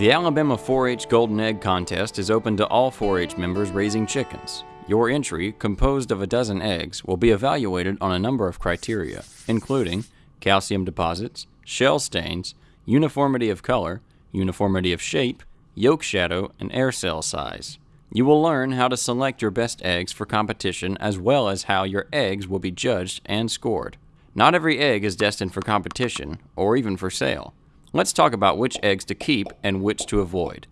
The Alabama 4-H Golden Egg Contest is open to all 4-H members raising chickens. Your entry, composed of a dozen eggs, will be evaluated on a number of criteria, including calcium deposits, shell stains, uniformity of color, uniformity of shape, yolk shadow, and air cell size. You will learn how to select your best eggs for competition as well as how your eggs will be judged and scored. Not every egg is destined for competition or even for sale. Let's talk about which eggs to keep and which to avoid.